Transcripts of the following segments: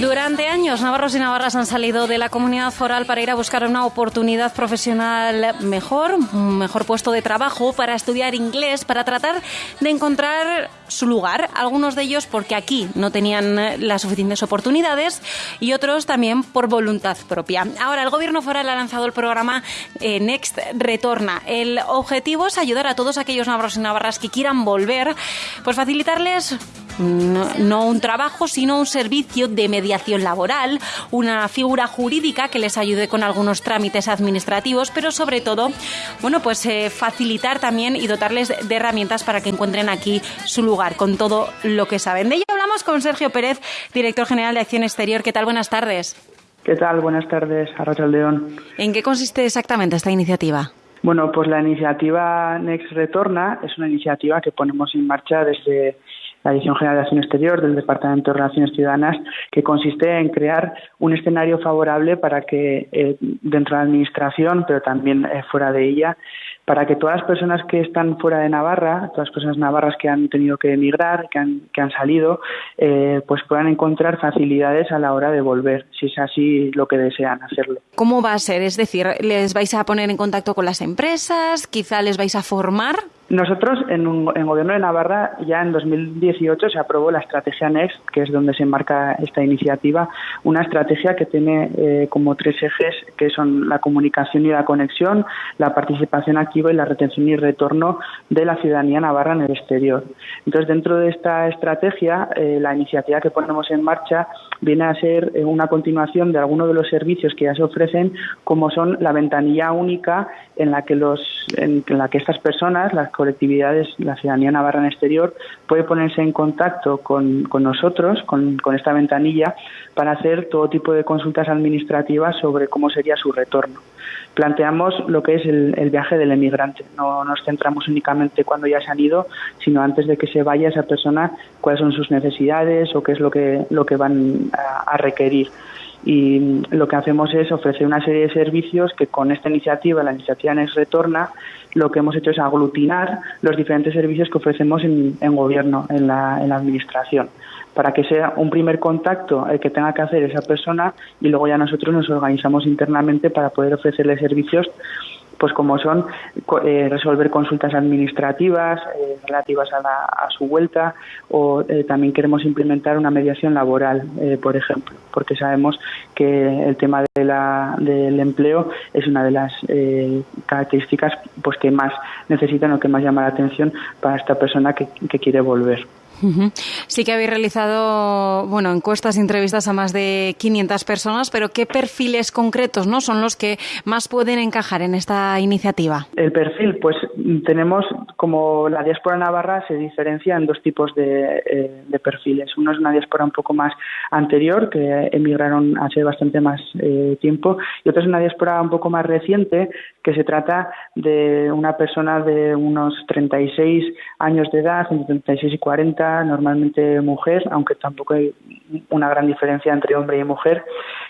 Durante años, navarros y navarras han salido de la comunidad foral para ir a buscar una oportunidad profesional mejor, un mejor puesto de trabajo, para estudiar inglés, para tratar de encontrar su lugar. Algunos de ellos porque aquí no tenían las suficientes oportunidades y otros también por voluntad propia. Ahora, el gobierno foral ha lanzado el programa eh, Next Retorna. El objetivo es ayudar a todos aquellos navarros y navarras que quieran volver, pues facilitarles no, un trabajo, sino un servicio de mediación laboral, una figura jurídica que les ayude con algunos trámites administrativos, pero sobre todo, bueno, pues eh, facilitar también y dotarles de herramientas para que encuentren aquí su lugar con todo lo que saben. De ello hablamos con Sergio Pérez, director general de Acción Exterior. ¿Qué tal? Buenas tardes. ¿Qué tal? Buenas tardes, Arracha León. ¿En qué consiste exactamente esta iniciativa? Bueno, pues la iniciativa Next Retorna es una iniciativa que ponemos en marcha desde la Dirección General de Acción Exterior del Departamento de Relaciones Ciudadanas, que consiste en crear un escenario favorable para que eh, dentro de la Administración, pero también eh, fuera de ella, para que todas las personas que están fuera de Navarra, todas las personas navarras que han tenido que emigrar, que han, que han salido, eh, pues puedan encontrar facilidades a la hora de volver, si es así lo que desean hacerlo. ¿Cómo va a ser? Es decir, ¿les vais a poner en contacto con las empresas? ¿Quizá les vais a formar? Nosotros en, un, Gobierno de Navarra ya en 2018 se aprobó la estrategia Next, que es donde se enmarca esta iniciativa, una estrategia que tiene eh, como tres ejes que son la comunicación y la conexión, la participación activa y la retención y retorno de la ciudadanía navarra en el exterior. Entonces, dentro de esta estrategia, eh, la iniciativa que ponemos en marcha viene a ser eh, una continuación de algunos de los servicios que ya se ofrecen, como son la ventanilla única en la que los en la que estas personas, las colectividades, la ciudadanía navarra en exterior, puede ponerse en contacto con, nosotros, con, esta ventanilla, para hacer todo tipo de consultas administrativas sobre cómo sería su retorno. Planteamos lo que es el, viaje del emigrante. No nos centramos únicamente cuando ya se han ido, sino antes de que se vaya esa persona, cuáles son sus necesidades o qué es lo que, lo que van a requerir y lo que hacemos es ofrecer una serie de servicios que con esta iniciativa, la iniciativa NES Retorna, lo que hemos hecho es aglutinar los diferentes servicios que ofrecemos en, gobierno, en la administración, para que sea un primer contacto el que tenga que hacer esa persona y luego ya nosotros nos organizamos internamente para poder ofrecerle servicios pues como son eh, resolver consultas administrativas eh, relativas a, la, a, su vuelta o eh, también queremos implementar una mediación laboral, por ejemplo, porque sabemos que el tema de la, del empleo es una de las características pues que más necesitan o que más llama la atención para esta persona que quiere volver. Sí que habéis realizado, bueno, encuestas entrevistas a más de 500 personas, pero ¿qué perfiles concretos no son los que más pueden encajar en esta iniciativa? El perfil, pues tenemos como la diáspora navarra se diferencia en dos tipos de, eh, perfiles. Uno es una diáspora un poco más anterior, que emigraron hace bastante más eh, tiempo, y otro es una diáspora un poco más reciente, que se trata de una persona de unos 36 años de edad, entre 36 y 40, normalmente mujer, aunque tampoco hay una gran diferencia entre hombre y mujer,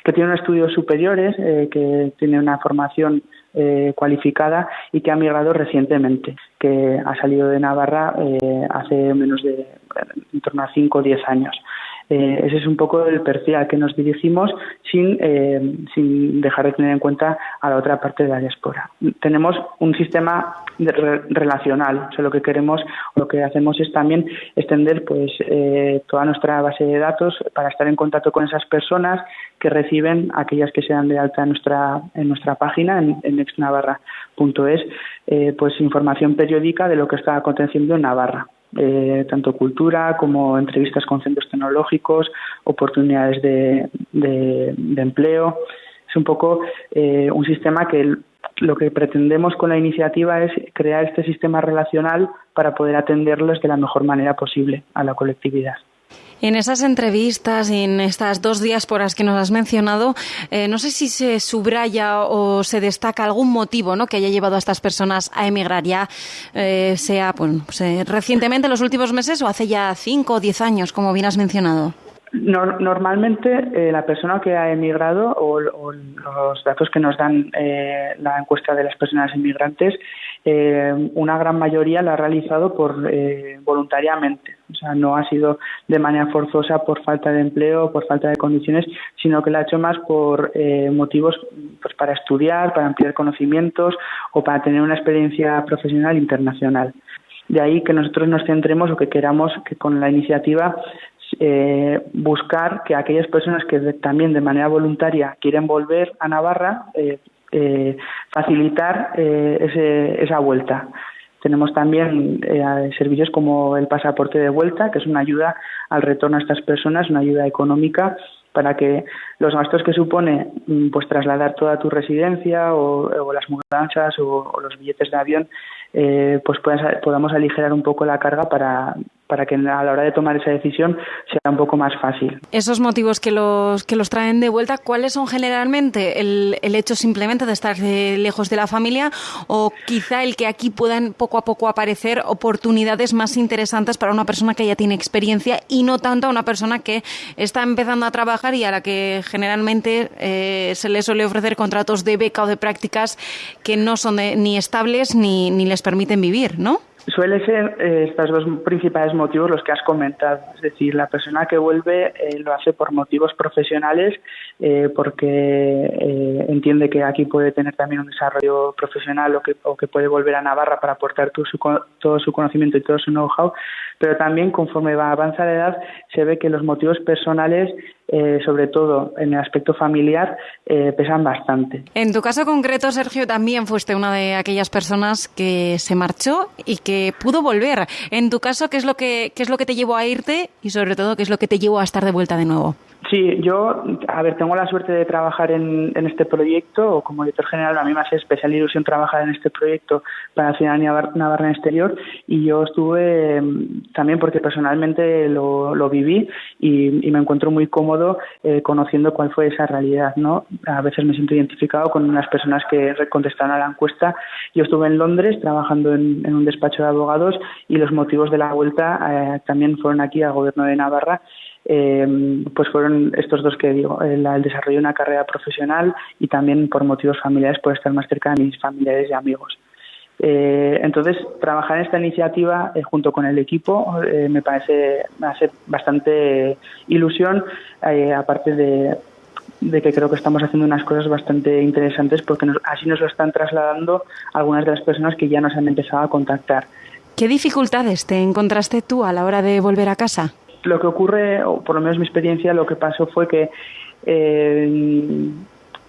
que tiene estudios superiores, eh, que tiene una formación eh, cualificada y que ha migrado recientemente, que ha salido de Navarra eh, hace menos de en torno a 5 o 10 años. Eh, ese es un poco el perfil al que nos dirigimos sin, eh, sin dejar de tener en cuenta a la otra parte de la diáspora. Tenemos un sistema relacional, o lo que queremos, lo que hacemos es también extender pues eh, toda nuestra base de datos para estar en contacto con esas personas que reciben aquellas que sean de alta en nuestra en nuestra página en, en exnavarra.es pues información periódica de lo que está aconteciendo en Navarra eh, tanto cultura como entrevistas con centros tecnológicos, oportunidades de, empleo. Es un poco eh, un sistema que lo que pretendemos con la iniciativa es crear este sistema relacional para poder atenderlos de la mejor manera posible a la colectividad. En esas entrevistas y en estas dos diásporas que nos has mencionado, eh, no sé si se subraya o se destaca algún motivo ¿no? que haya llevado a estas personas a emigrar ya, eh, sea pues, recientemente, en los últimos meses o hace ya cinco o diez años, como bien has mencionado. normalmente eh, la persona que ha emigrado o, los datos que nos dan eh, la encuesta de las personas inmigrantes, eh, una gran mayoría la ha realizado por voluntariamente. O sea, no ha sido de manera forzosa por falta de empleo por falta de condiciones, sino que la ha hecho más por motivos pues, para estudiar, para ampliar conocimientos o para tener una experiencia profesional internacional. De ahí que nosotros nos centremos o que queramos que con la iniciativa eh, buscar que aquellas personas que también de manera voluntaria quieren volver a Navarra, eh, eh, facilitar esa vuelta. Tenemos también servicios como el pasaporte de vuelta, que es una ayuda al retorno a estas personas, una ayuda económica para que los gastos que supone mm, pues trasladar toda tu residencia o, las mudanzas o, los billetes de avión pues podamos aligerar un poco la carga para, para que a la hora de tomar esa decisión sea un poco más fácil. Esos motivos que los, que los traen de vuelta, ¿cuáles son generalmente? ¿El, el hecho simplemente de estar lejos de la familia o quizá el que aquí puedan poco a poco aparecer oportunidades más interesantes para una persona que ya tiene experiencia y no tanto a una persona que está empezando a trabajar y a la que generalmente eh, se le suele ofrecer contratos de beca o de prácticas que no son ni estables ni, ni les permiten vivir, ¿no? Suele ser eh, estos dos principales motivos los que has comentado. Es decir, la persona que vuelve eh, lo hace por motivos profesionales, eh, porque entiende que aquí puede tener también un desarrollo profesional o que, o que puede volver a Navarra para aportar todo su, conocimiento y todo su know-how, pero también conforme va a avanzar la edad se ve que los motivos personales eh, sobre todo en el aspecto familiar, eh, pesan bastante. En tu caso concreto, Sergio, también fuiste una de aquellas personas que se marchó y que pudo volver. En tu caso, ¿qué es lo que, qué es lo que te llevó a irte y sobre todo qué es lo que te llevó a estar de vuelta de nuevo? Sí, yo, a ver, tengo la suerte de trabajar en, en este proyecto, o como director general, a mí me hace especial ilusión trabajar en este proyecto para la ciudadanía navarra exterior, y yo estuve mm, también porque personalmente lo, lo viví y, y, me encuentro muy cómodo eh, conociendo cuál fue esa realidad, ¿no? A veces me siento identificado con unas personas que contestaron a la encuesta. Yo estuve en Londres trabajando en, en un despacho de abogados y los motivos de la vuelta eh, también fueron aquí al gobierno de Navarra eh, pues fueron estos dos que digo, el, desarrollo de una carrera profesional y también por motivos familiares por estar más cerca de mis familiares y amigos. Eh, entonces, trabajar en esta iniciativa eh, junto con el equipo eh, me parece me hace bastante ilusión, aparte de, de, que creo que estamos haciendo unas cosas bastante interesantes porque así nos lo están trasladando algunas de las personas que ya nos han empezado a contactar. ¿Qué dificultades te encontraste tú a la hora de volver a casa? Lo que ocurre, o por lo menos mi experiencia, lo que pasó fue que eh,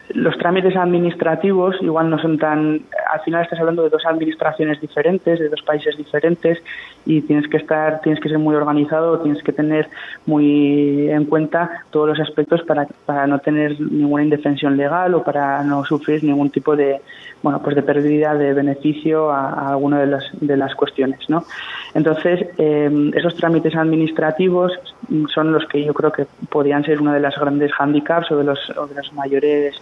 los trámites administrativos igual no son tan al final estás hablando de dos administraciones diferentes de dos países diferentes y tienes que estar tienes que ser muy organizado tienes que tener muy en cuenta todos los aspectos para, para no tener ninguna indefensión legal o para no sufrir ningún tipo de bueno pues de pérdida de beneficio a, alguna de las de las cuestiones no entonces eh, esos trámites administrativos son los que yo creo que podrían ser una de las grandes handicaps o de los, o de los mayores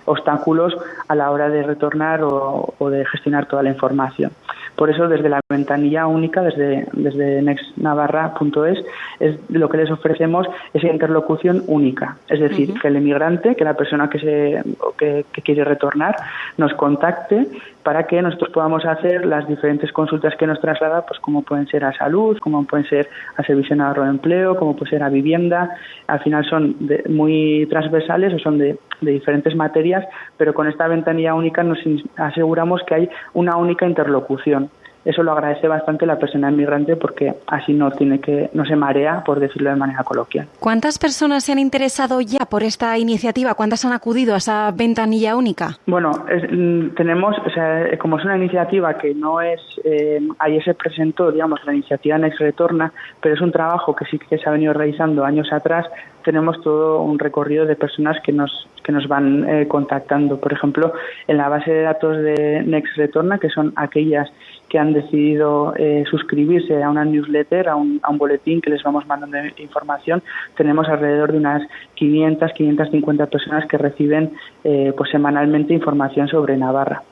obstáculos a la hora de retornar o, de gestionar toda la información. Por eso, desde la ventanilla única, desde, desde nextnavarra.es, es lo que les ofrecemos esa interlocución única. Es decir, que el emigrante, que la persona que, se, que, que quiere retornar, nos contacte para que nosotros podamos hacer las diferentes consultas que nos traslada, pues como pueden ser a salud, como pueden ser a servicio de ahorro de empleo, como puede ser a vivienda. Al final son muy transversales o son de, de diferentes materias, pero con esta ventanilla única nos aseguramos que hay una única interlocución eso lo agradece bastante la persona inmigrante porque así no tiene que no se marea por decirlo de manera coloquial. ¿Cuántas personas se han interesado ya por esta iniciativa? ¿Cuántas han acudido a esa ventanilla única? Bueno, mm, tenemos, o sea, como es una iniciativa que no es, eh, ayer se presentó, digamos, la iniciativa Next Retorna, pero es un trabajo que sí que se ha venido realizando años atrás. Tenemos todo un recorrido de personas que nos que nos van eh, contactando. Por ejemplo, en la base de datos de Next Retorna, que son aquellas que han decidido eh, suscribirse a una newsletter, a un, a un, boletín que les vamos mandando información, tenemos alrededor de unas 500, 550 personas que reciben eh, pues semanalmente información sobre Navarra.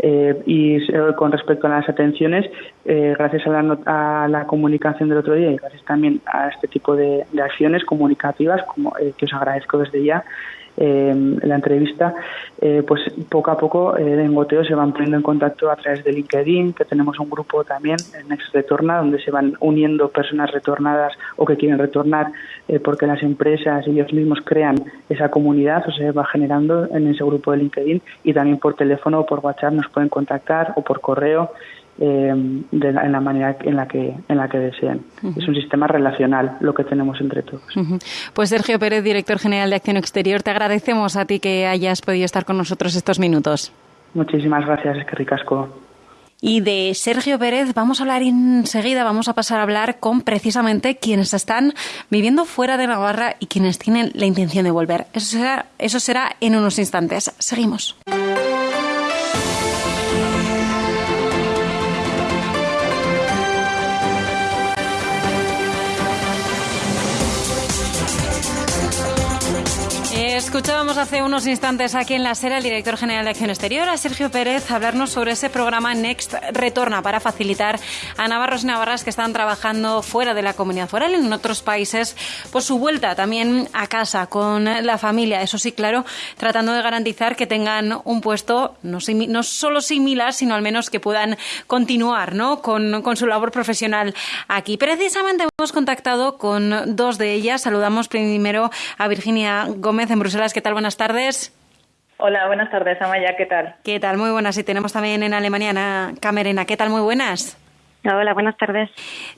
Eh, y con respecto a las atenciones, gracias a la, comunicación del otro día y gracias también a este tipo de, de acciones comunicativas, como, que os agradezco desde ya, eh, la entrevista, eh, pues poco a poco eh, en Goteo se van poniendo en contacto a través de LinkedIn, que tenemos un grupo también en Next Retorna, donde se van uniendo personas retornadas o que quieren retornar eh, porque las empresas y ellos mismos crean esa comunidad o se va generando en ese grupo de LinkedIn y también por teléfono o por WhatsApp nos pueden contactar o por correo eh, de en la manera en la que en la que deseen. Es un sistema relacional lo que tenemos entre todos. Pues Sergio Pérez, director general de Acción Exterior, te agradecemos a ti que hayas podido estar con nosotros estos minutos. Muchísimas gracias, es que ricasco. Y de Sergio Pérez vamos a hablar enseguida, vamos a pasar a hablar con precisamente quienes están viviendo fuera de Navarra y quienes tienen la intención de volver. Eso será, eso será en unos instantes. Seguimos. Escuchábamos hace unos instantes aquí en la SER el director general de Acción Exterior, a Sergio Pérez, hablarnos sobre ese programa Next Retorna para facilitar a navarros y navarras que están trabajando fuera de la comunidad foral en otros países por su vuelta también a casa con la familia. Eso sí, claro, tratando de garantizar que tengan un puesto no, no solo similar, sino al menos que puedan continuar ¿no? con, con su labor profesional aquí. Precisamente hemos contactado con dos de ellas. Saludamos primero a Virginia Gómez en Bruselas. ¿Qué tal? Buenas tardes. Hola, buenas tardes, Amaya. ¿Qué tal? ¿Qué tal? Muy buenas. Y tenemos también en Alemania Ana Camerena. ¿Qué tal? Muy buenas. Hola, buenas tardes.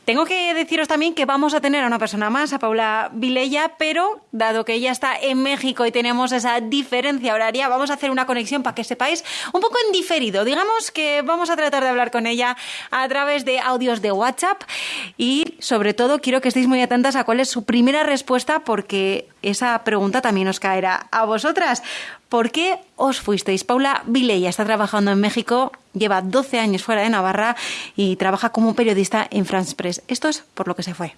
Tengo que deciros también que vamos a tener a una persona más, a Paula Vilella, pero dado que ella está en México y tenemos esa diferencia horaria, vamos a hacer una conexión para que sepáis un poco en diferido. Digamos que vamos a tratar de hablar con ella a través de audios de WhatsApp y sobre todo quiero que estéis muy atentas a cuál es su primera respuesta porque esa pregunta también os caerá a vosotras. ¿Por qué os fuisteis? Paula Vilella está trabajando en México, lleva 12 años fuera de Navarra y trabaja como periodista en France Press. Esto es por lo que se fue.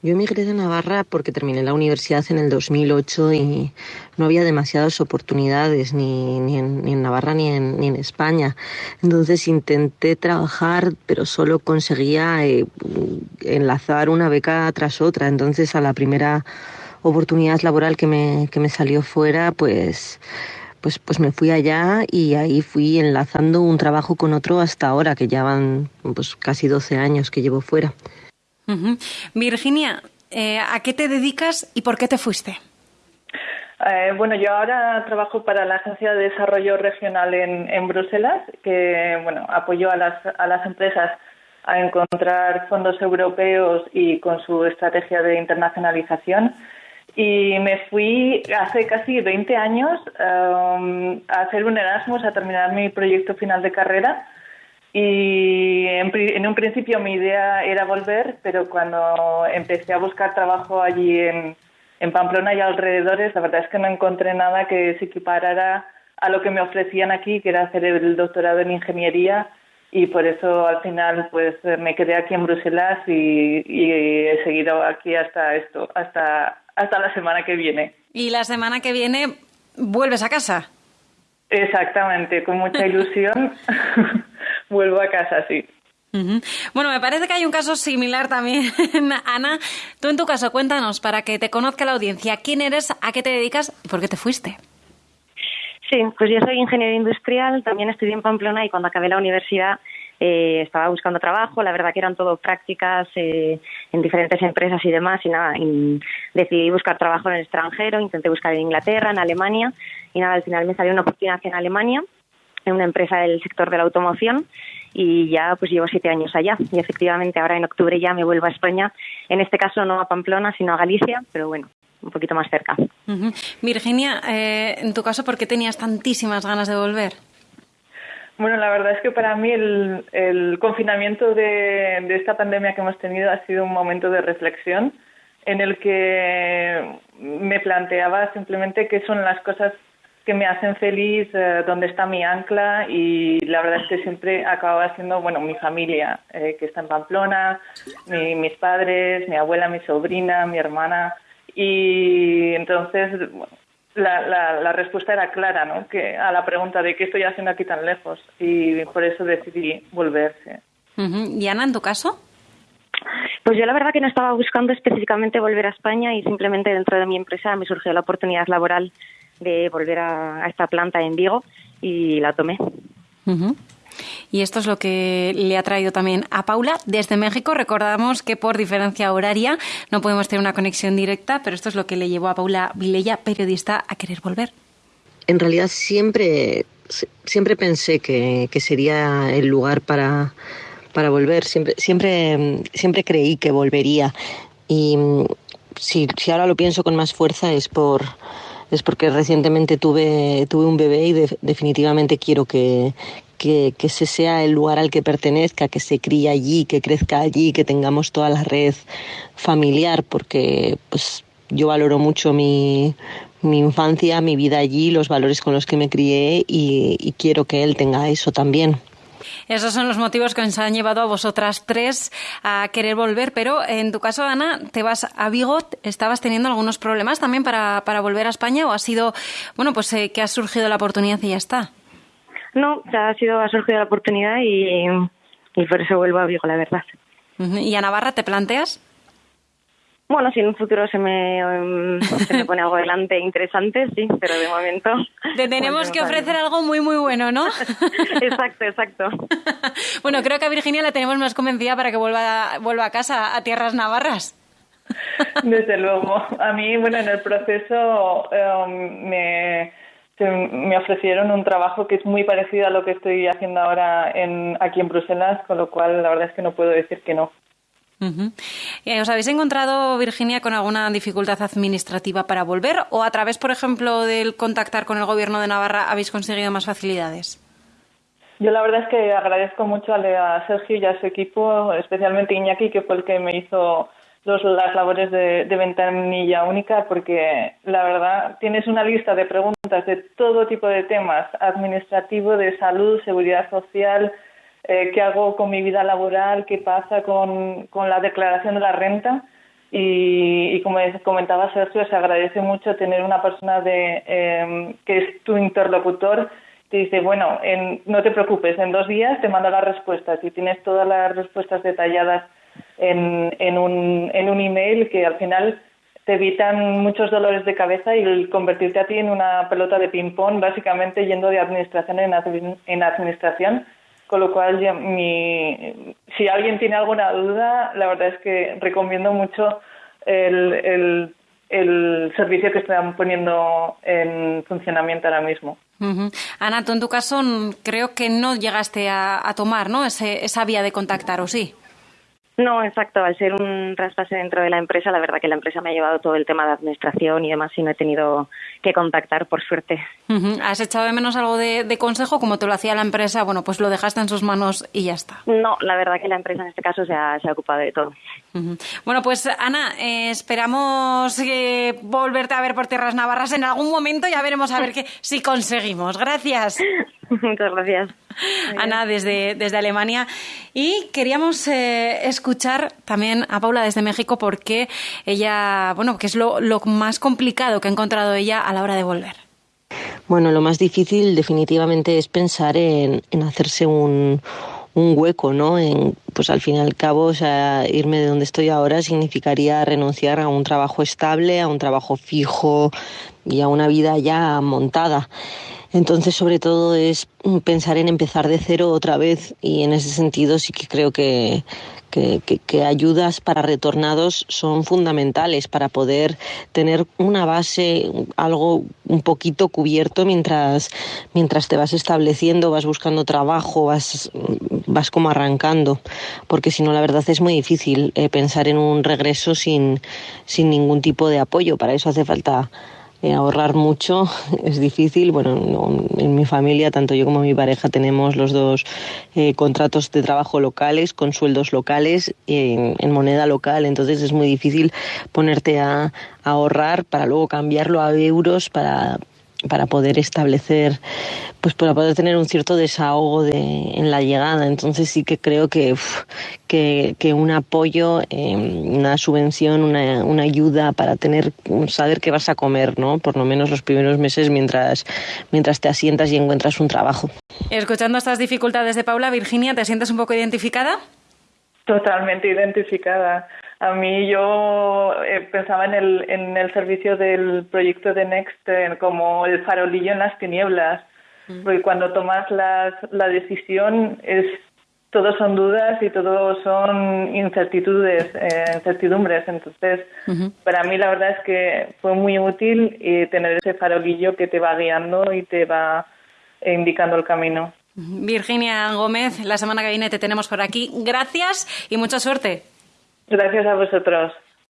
Yo emigré de Navarra porque terminé la universidad en el 2008 y no había demasiadas oportunidades ni, en, Navarra ni en, ni en, España. Entonces intenté trabajar, pero solo conseguía eh, enlazar una beca tras otra. Entonces a la primera oportunidad laboral que me, que me salió fuera, pues, pues, pues me fui allá y ahí fui enlazando un trabajo con otro hasta ahora, que ya van pues, casi 12 años que llevo fuera. Virginia, eh, ¿a qué te dedicas y por qué te fuiste? Eh, bueno, yo ahora trabajo para la Agencia de Desarrollo Regional en, en Bruselas, que bueno, apoyo a las, a las empresas a encontrar fondos europeos y con su estrategia de internacionalización y me fui hace casi 20 años um, a hacer un Erasmus, a terminar mi proyecto final de carrera. Y en, un principio mi idea era volver, pero cuando empecé a buscar trabajo allí en, en Pamplona y alrededores, la verdad es que no encontré nada que se equiparara a lo que me ofrecían aquí, que era hacer el doctorado en ingeniería y por eso al final pues me quedé aquí en Bruselas y, y he seguido aquí hasta esto, hasta hasta la semana que viene. Y la semana que viene vuelves a casa. Exactamente, con mucha ilusión vuelvo a casa, sí. Bueno, me parece que hay un caso similar también, Ana. Tú en tu caso, cuéntanos para que te conozca la audiencia. ¿Quién eres, a qué te dedicas y por qué te fuiste? Sí, pues yo soy ingeniero industrial, también estudié en Pamplona y cuando acabé la universidad eh, estaba buscando trabajo, la verdad que eran todo prácticas eh, en diferentes empresas y demás, y nada, decidí buscar trabajo en el extranjero, intenté buscar en Inglaterra, en Alemania, y nada, al final me salió una oportunidad en Alemania, en una empresa del sector de la automoción, y ya pues llevo siete años allá, y efectivamente ahora en octubre ya me vuelvo a España, en este caso no a Pamplona, sino a Galicia, pero bueno, un poquito más cerca. Virginia, eh, en tu caso, ¿por qué tenías tantísimas ganas de volver? Bueno, la verdad es que para mí el, confinamiento de, esta pandemia que hemos tenido ha sido un momento de reflexión en el que me planteaba simplemente qué son las cosas que me hacen feliz, eh, dónde está mi ancla y la verdad es que siempre acababa siendo, bueno, mi familia, eh, que está en Pamplona, mis padres, mi abuela, mi sobrina, mi hermana. Y entonces, la, la, respuesta era clara, ¿no? Que a la pregunta de qué estoy haciendo aquí tan lejos y por eso decidí volverse. ¿Y Ana, en tu caso? Pues yo la verdad que no estaba buscando específicamente volver a España y simplemente dentro de mi empresa me surgió la oportunidad laboral de volver a, esta planta en Vigo y la tomé. Y esto es lo que le ha traído también a Paula desde México. Recordamos que por diferencia horaria no podemos tener una conexión directa, pero esto es lo que le llevó a Paula Vilella, periodista, a querer volver. En realidad siempre, siempre pensé que, sería el lugar para, para volver. Siempre, siempre, siempre creí que volvería. Y si, si ahora lo pienso con más fuerza es por es porque recientemente tuve, tuve un bebé y definitivamente quiero que, que, ese sea el lugar al que pertenezca, que se críe allí, que crezca allí, que tengamos toda la red familiar, porque pues yo valoro mucho mi, mi infancia, mi vida allí, los valores con los que me crié y, quiero que él tenga eso también. Esos son los motivos que os han llevado a vosotras tres a querer volver, pero en tu caso, Ana, te vas a Vigo, ¿estabas teniendo algunos problemas también para, para volver a España o ha sido, bueno, pues eh, que ha surgido la oportunidad y ya está? No, ya ha sido, ha surgido la oportunidad y, por eso vuelvo a Vigo, la verdad. ¿Y a Navarra te planteas? Bueno, si en un futuro se me, em, se me pone algo delante interesante, sí, pero de momento... Te tenemos que ofrecer algo muy, muy bueno, ¿no? exacto, exacto. bueno, creo que a Virginia la tenemos más convencida para que vuelva, vuelva a casa, a tierras navarras. Desde luego. A mí, bueno, en el proceso em, me me ofrecieron un trabajo que es muy parecido a lo que estoy haciendo ahora en, aquí en Bruselas, con lo cual la verdad es que no puedo decir que no. Eh, ¿Os habéis encontrado, Virginia, con alguna dificultad administrativa para volver o a través, por ejemplo, del contactar con el Gobierno de Navarra habéis conseguido más facilidades? Yo la verdad es que agradezco mucho a Sergio y a su equipo, especialmente Iñaki, que fue el que me hizo los, las labores de, ventanilla única porque la verdad tienes una lista de preguntas de todo tipo de temas, administrativo, de salud, seguridad social, eh, qué hago con mi vida laboral, qué pasa con, con la declaración de la renta. Y, y, como comentaba Sergio, se agradece mucho tener una persona de, eh, que es tu interlocutor te dice, bueno, en, no te preocupes, en dos días te mando las respuestas y tienes todas las respuestas detalladas en, un, en un email que al final te evitan muchos dolores de cabeza y convertirte a ti en una pelota de ping-pong, básicamente yendo de administración en, en administración. Con lo cual, si alguien tiene alguna duda, la verdad es que recomiendo mucho el, el, servicio que están poniendo en funcionamiento ahora mismo. Ana, tú en tu caso creo que no llegaste a, a tomar ¿no? Ese, esa vía de contactar, ¿o sí? No, exacto. Al ser un traspase dentro de la empresa, la verdad que la empresa me ha llevado todo el tema de administración y demás y no he tenido que contactar, por suerte. ¿Has echado de menos algo de, consejo como te lo hacía la empresa? Bueno, pues lo dejaste en sus manos y ya está. No, la verdad que la empresa en este caso se ha, se ha ocupado de todo. Bueno, pues Ana, eh, esperamos eh, volverte a ver por tierras navarras en algún momento. Ya veremos a ver que, si conseguimos. Gracias. Muchas gracias. Ana, desde, desde Alemania. Y queríamos eh, escuchar también a Paula desde México porque ella, bueno, que es lo, lo más complicado que ha encontrado ella a la hora de volver. Bueno, lo más difícil definitivamente es pensar en, en hacerse un, un hueco, ¿no? En, pues al fin y al cabo, o sea, irme de donde estoy ahora significaría renunciar a un trabajo estable, a un trabajo fijo y a una vida ya montada. Entonces, sobre todo es pensar en empezar de cero otra vez y en ese sentido sí que creo que, que, ayudas para retornados son fundamentales para poder tener una base, algo un poquito cubierto mientras, mientras te vas estableciendo, vas buscando trabajo, vas, vas como arrancando, porque si no la verdad es muy difícil eh, pensar en un regreso sin, sin ningún tipo de apoyo. Para eso hace falta eh, ahorrar mucho es difícil. Bueno, en mi familia, tanto yo como mi pareja, tenemos los dos eh, contratos de trabajo locales, con sueldos locales, en, en, moneda local. Entonces es muy difícil ponerte a, ahorrar para luego cambiarlo a euros para para poder establecer, pues para poder tener un cierto desahogo de, en la llegada. Entonces sí que creo que, que, que, un apoyo, em, una subvención, una, una, ayuda para tener, saber qué vas a comer, ¿no? Por lo menos los primeros meses mientras, mientras te asientas y encuentras un trabajo. Escuchando estas dificultades de Paula, Virginia, ¿te sientes un poco identificada? Totalmente identificada. A mí yo eh, pensaba en el, en el servicio del proyecto de Next eh, como el farolillo en las tinieblas, mm. porque cuando tomas las, la decisión es todo son dudas y todo son incertitudes, eh, incertidumbres. Entonces, para mí la verdad es que fue muy útil tener ese farolillo que te va guiando y te va indicando el camino. Virginia Gómez, la semana que viene te tenemos por aquí. Gracias y mucha suerte. Gracias a vosotros.